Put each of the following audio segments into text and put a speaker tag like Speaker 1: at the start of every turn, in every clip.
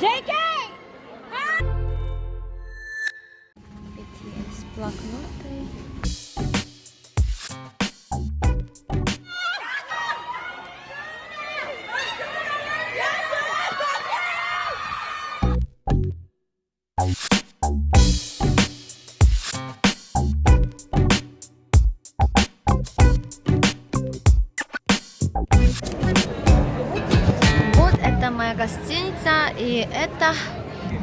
Speaker 1: JK! BTS блокноты. Вот и это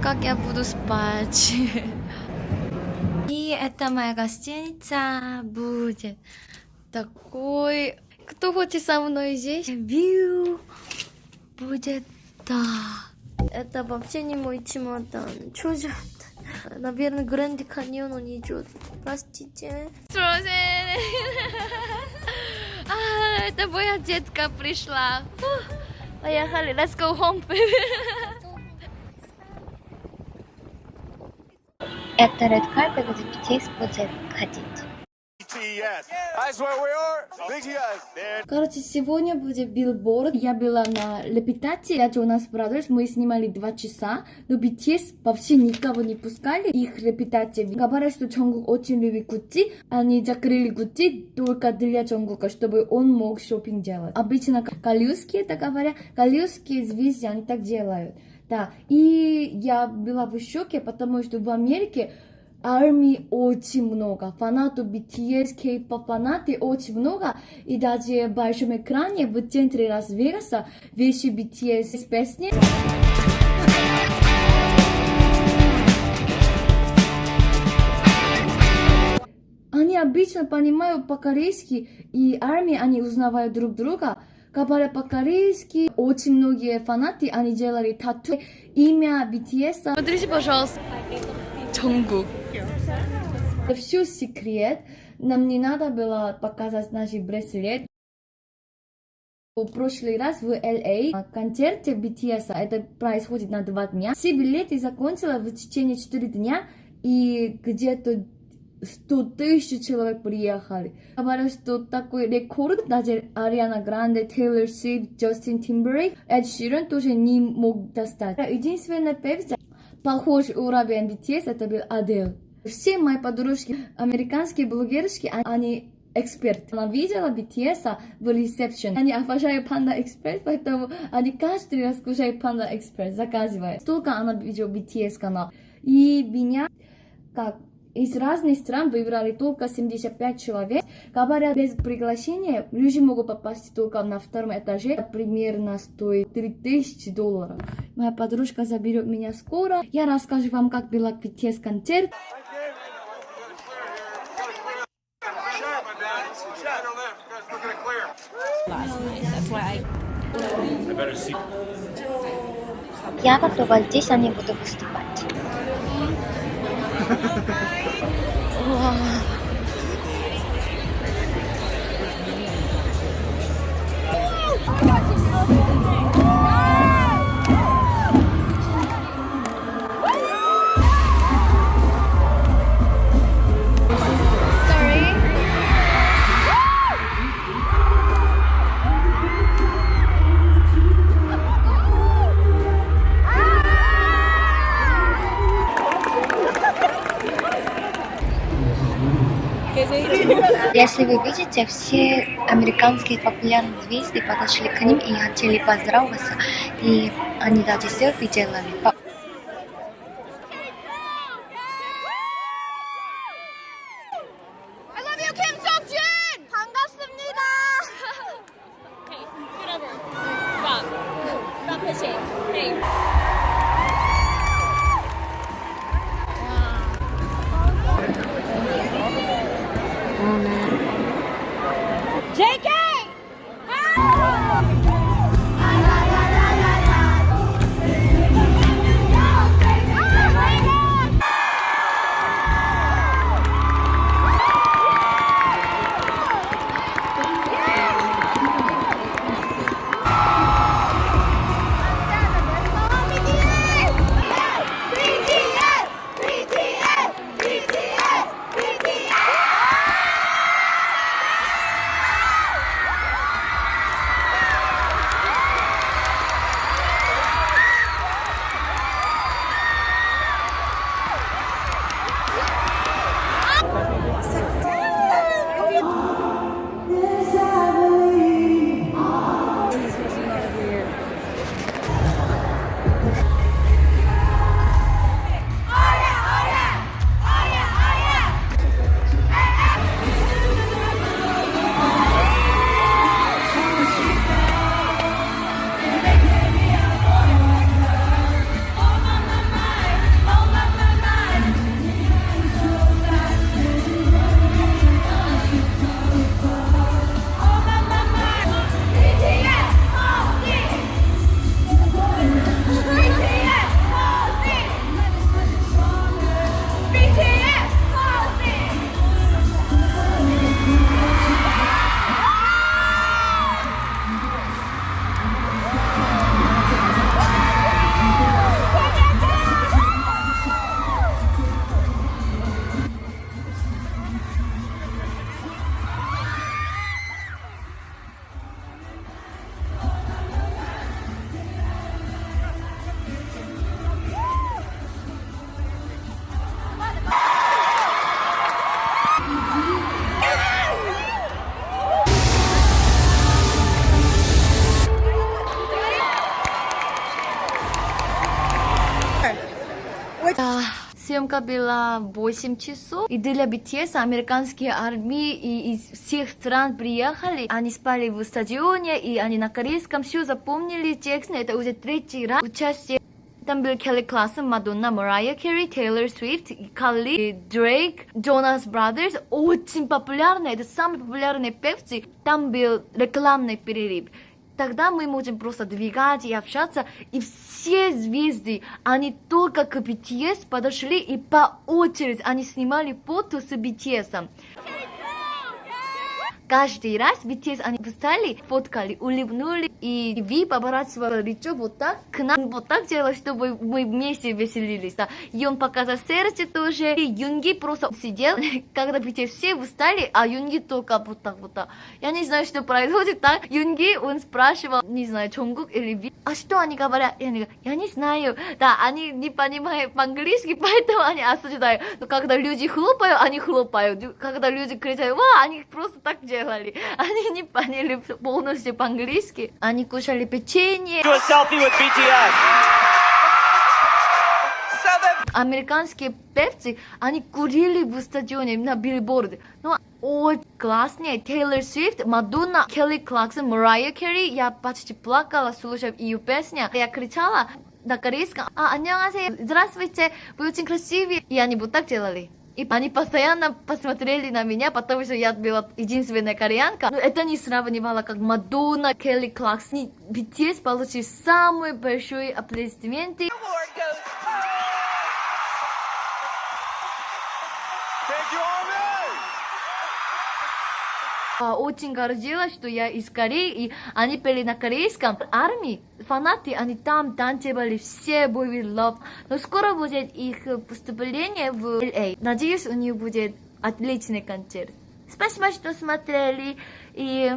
Speaker 1: как я буду спать. И это моя гостиница будет такой. Кто хочет со мной здесь? Вью будет так. Это вообще не мой чемодан. Что же? Наверное, Гранд Каньон он идет. Простите. А, это моя детка пришла. Поехали, let's go home. Это Red Carpet, где BTS будет ходить. Короче, сегодня будет билборд. Я была на репетиции, я Джонас Брадерс, мы снимали два часа, но BTS вообще никого не пускали, их репетиции. Говорят, что Джонгук очень любит Гуччи, они закрыли Гуччи только для Джонгука, чтобы он мог шопинг делать. Обычно галюски, это говорят, галюски звезды, они так делают. Да, и я была в шоке, потому что в Америке армии очень много, фанатов BTS, K-pop фанаты очень много, и даже в большом экране в центре Лас-Вегаса вещи BTS с песни. Они обычно понимают по-корейски, и армии они узнавают друг друга. Говоря по-корейски, очень многие фанаты, они делали тату, имя BTS. Смотрите, пожалуйста, Джонгук. Все секрет. Нам не надо было показать наш браслет. В прошлый раз в LA на концерте BTS, это происходит на два дня, все билеты закончила в течение 4 дня, и где-то 100 тысяч человек приехали. Говорят, что такой рекорд даже Ариана Гранде, Тейлор Свифт, Джастин Тимберейк, Эд Ширен тоже не мог достать. Единственная певица, похож уровень BTS, это был Адель. Все мои подружки, американские блогершки, они эксперт. Она видела BTS в ресепшн. Они обожают Panda Express, поэтому они каждый раз кушают Panda Express, заказывают. Столько она видела BTS канал. И меня, как из разных стран выбрали только 75 человек. Говорят, без приглашения люди могут попасть только на втором этаже. Примерно стоит 3000 долларов. Моя подружка заберет меня скоро. Я расскажу вам, как был BTS концерт. Я готова здесь, а не буду выступать. Если вы видите, все американские популярные звезды подошли к ним и хотели поздороваться, и они даже селфи делали.
Speaker 2: moment.
Speaker 1: Съемка была 8 часов. И для BTS американские армии и из всех стран приехали. Они спали в стадионе, и они на корейском все запомнили текст. Это уже третий раз участие там был Келли Классен, Мадонна, Марайя Керри, Тейлор Свифт, Калли, Дрейк, Джонас Брадерс. Очень популярные, это самые популярные певцы. Там был рекламный перерыв. Тогда мы можем просто двигать и общаться. И все звезды, они только к BTS подошли и по очереди они снимали фото с BTS. Каждый раз BTS они встали, фоткали, улыбнули, и Ви поворачивала лицо вот так, к нам вот так делала, чтобы мы вместе веселились, да. И он показал сердце тоже, и Юнги просто сидел, когда BTS все встали, а Юнги только вот так вот так. Я не знаю, что происходит, так. Юнги, он спрашивал, не знаю, Чонгук или Ви, а что они говорят? Я не, я не знаю, да, они не понимают по-английски, поэтому они осуждают. Но когда люди хлопают, они хлопают. Когда люди кричат, ва, они просто так делают Они не поняли полностью по-английски. Они кушали печенье.
Speaker 3: Do a selfie with BTS.
Speaker 1: Американские певцы, они курили в стадионе на билборде. Но очень классные. Тейлор Свифт, Мадонна, Келли Клаксон, Марайя Керри. Я почти плакала, слушая ее песню. Я кричала на корейском. А, 안녕하세요. Здравствуйте. Вы очень красивые. И они вот так делали. И они постоянно посмотрели на меня, потому что я была единственная кореянка. Но это не сравнивало, как Мадонна, Келли Клаксон. BTS получили самые большие аплодисменты. Очень гордилась, что я из Кореи, и они пели на корейском. Армии, фанаты, они там танцевали, все были love. Но скоро будет их поступление в LA. Надеюсь, у них будет отличный концерт. Спасибо, что смотрели. И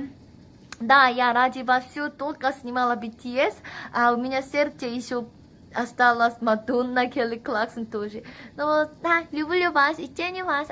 Speaker 1: да, я ради вас все только снимала BTS, а у меня сердце еще осталось Мадонна, Келли Клаксон тоже. Но да, люблю вас и ценю вас.